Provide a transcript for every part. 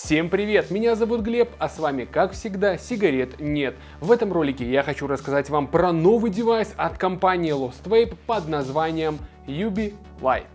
Всем привет, меня зовут Глеб, а с вами, как всегда, сигарет нет. В этом ролике я хочу рассказать вам про новый девайс от компании Lost Vape под названием UB Lite.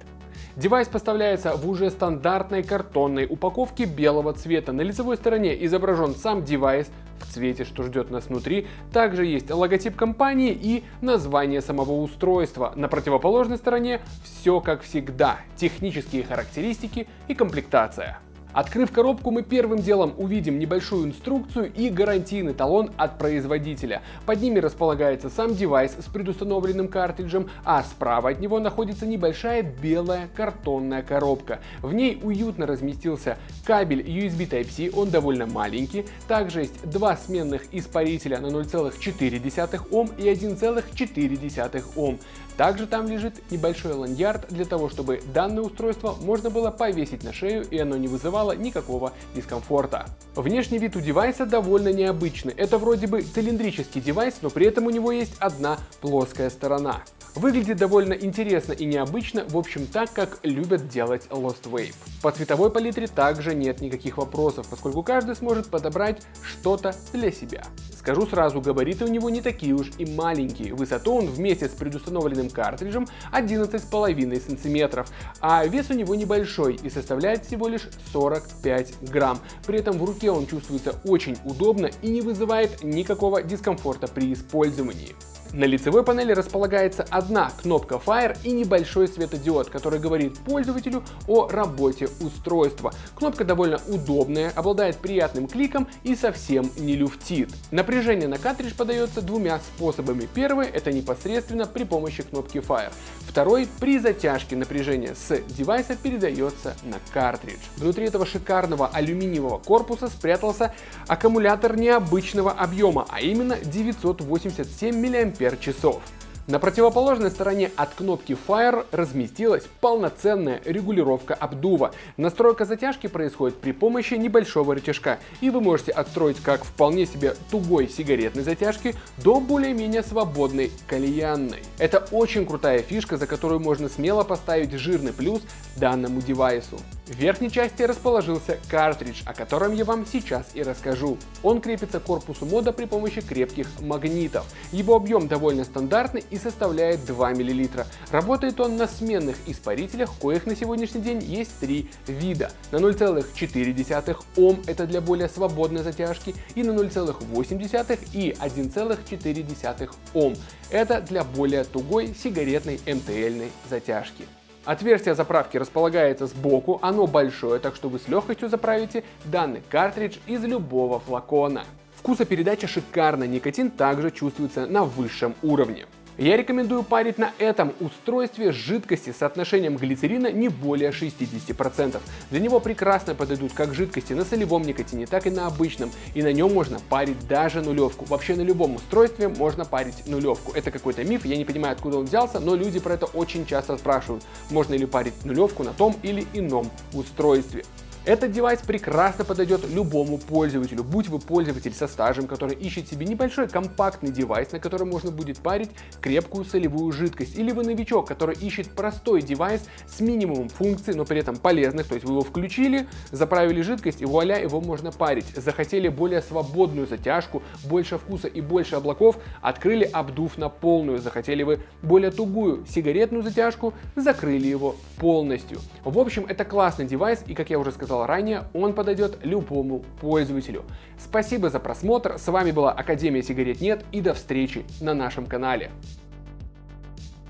Девайс поставляется в уже стандартной картонной упаковке белого цвета. На лицевой стороне изображен сам девайс в цвете, что ждет нас внутри. Также есть логотип компании и название самого устройства. На противоположной стороне все как всегда. Технические характеристики и комплектация. Открыв коробку, мы первым делом увидим небольшую инструкцию и гарантийный талон от производителя. Под ними располагается сам девайс с предустановленным картриджем, а справа от него находится небольшая белая картонная коробка. В ней уютно разместился кабель USB Type-C, он довольно маленький. Также есть два сменных испарителя на 0,4 Ом и 1,4 Ом. Также там лежит небольшой ланьярд для того, чтобы данное устройство можно было повесить на шею и оно не вызывало никакого дискомфорта. Внешний вид у девайса довольно необычный. Это вроде бы цилиндрический девайс, но при этом у него есть одна плоская сторона. Выглядит довольно интересно и необычно, в общем так, как любят делать Lost Wave. По цветовой палитре также нет никаких вопросов, поскольку каждый сможет подобрать что-то для себя. Скажу сразу, габариты у него не такие уж и маленькие. Высоту он вместе с предустановленным картриджем 11,5 см, а вес у него небольшой и составляет всего лишь 45 грамм. При этом в руке он чувствуется очень удобно и не вызывает никакого дискомфорта при использовании. На лицевой панели располагается одна кнопка Fire и небольшой светодиод, который говорит пользователю о работе устройства. Кнопка довольно удобная, обладает приятным кликом и совсем не люфтит. Напряжение на картридж подается двумя способами. Первый это непосредственно при помощи кнопки Fire. Второй при затяжке напряжения с девайса передается на картридж. Внутри этого шикарного алюминиевого корпуса спрятался аккумулятор необычного объема, а именно 987 мАч часов. На противоположной стороне от кнопки Fire разместилась полноценная регулировка обдува. Настройка затяжки происходит при помощи небольшого рычажка, и вы можете отстроить как вполне себе тугой сигаретной затяжки до более-менее свободной кальянной. Это очень крутая фишка, за которую можно смело поставить жирный плюс данному девайсу. В верхней части расположился картридж, о котором я вам сейчас и расскажу. Он крепится к корпусу мода при помощи крепких магнитов. Его объем довольно стандартный и составляет 2 мл. Работает он на сменных испарителях, коих на сегодняшний день есть три вида. На 0,4 Ом это для более свободной затяжки и на 0,8 и 1,4 Ом это для более тугой сигаретной МТЛьной затяжки. Отверстие заправки располагается сбоку, оно большое, так что вы с легкостью заправите данный картридж из любого флакона. Вкусопередача шикарная, никотин также чувствуется на высшем уровне. Я рекомендую парить на этом устройстве жидкости с соотношением глицерина не более 60%. Для него прекрасно подойдут как жидкости на солевом никотине, так и на обычном, и на нем можно парить даже нулевку. Вообще на любом устройстве можно парить нулевку. Это какой-то миф, я не понимаю откуда он взялся, но люди про это очень часто спрашивают, можно ли парить нулевку на том или ином устройстве. Этот девайс прекрасно подойдет любому пользователю, будь вы пользователь со стажем, который ищет себе небольшой компактный девайс, на котором можно будет парить крепкую солевую жидкость, или вы новичок, который ищет простой девайс с минимумом функций, но при этом полезных, то есть вы его включили, заправили жидкость и вуаля, его можно парить. Захотели более свободную затяжку, больше вкуса и больше облаков, открыли обдув на полную, захотели вы более тугую сигаретную затяжку, закрыли его полностью. В общем, это классный девайс и, как я уже сказал, сказал ранее, он подойдет любому пользователю. Спасибо за просмотр, с вами была Академия Сигарет Нет и до встречи на нашем канале.